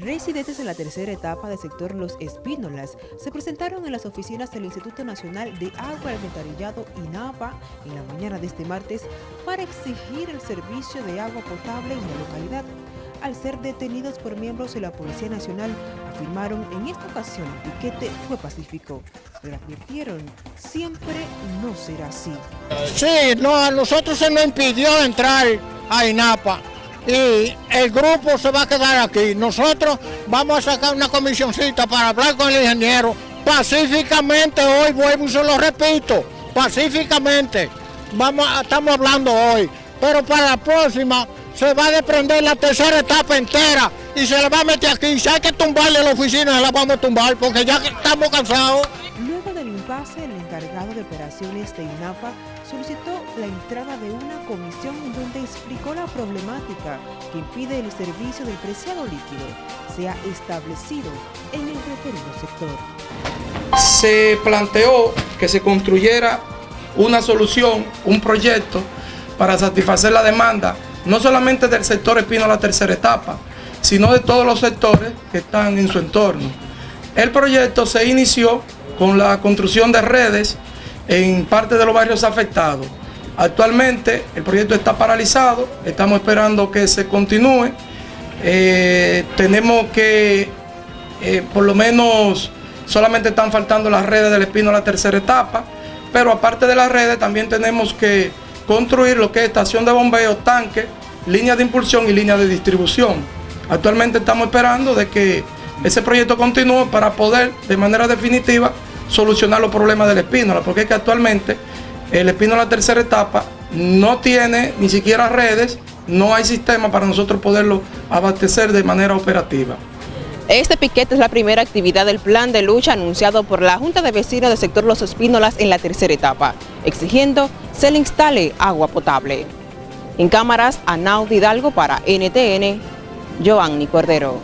Residentes de la tercera etapa del sector Los Espínolas se presentaron en las oficinas del Instituto Nacional de Agua Alcantarillado INAPA en la mañana de este martes para exigir el servicio de agua potable en la localidad. Al ser detenidos por miembros de la Policía Nacional, afirmaron en esta ocasión el piquete fue pacífico, pero advirtieron siempre no será así. Sí, no, a nosotros se nos impidió entrar a INAPA y el grupo se va a quedar aquí. Nosotros vamos a sacar una comisioncita para hablar con el ingeniero pacíficamente hoy, vuelvo y se lo repito, pacíficamente. Vamos, estamos hablando hoy, pero para la próxima se va a desprender la tercera etapa entera y se le va a meter aquí. Si hay que tumbarle la oficina, la vamos a tumbar porque ya estamos cansados. Impasse, el encargado de operaciones de INAPA solicitó la entrada de una comisión donde explicó la problemática que impide el servicio del preciado líquido sea establecido en el referido sector. Se planteó que se construyera una solución, un proyecto para satisfacer la demanda, no solamente del sector Espino a la tercera etapa, sino de todos los sectores que están en su entorno. El proyecto se inició con la construcción de redes en parte de los barrios afectados. Actualmente el proyecto está paralizado, estamos esperando que se continúe. Eh, tenemos que, eh, por lo menos, solamente están faltando las redes del Espino a la tercera etapa, pero aparte de las redes también tenemos que construir lo que es estación de bombeo, tanque, línea de impulsión y línea de distribución. Actualmente estamos esperando de que ese proyecto continúe para poder de manera definitiva solucionar los problemas del espínola, porque es que actualmente el espínola tercera etapa no tiene ni siquiera redes, no hay sistema para nosotros poderlo abastecer de manera operativa. Este piquete es la primera actividad del plan de lucha anunciado por la Junta de Vecinos del sector Los Espínolas en la tercera etapa, exigiendo se le instale agua potable. En cámaras, Anaud Hidalgo para NTN, Joanny Cordero.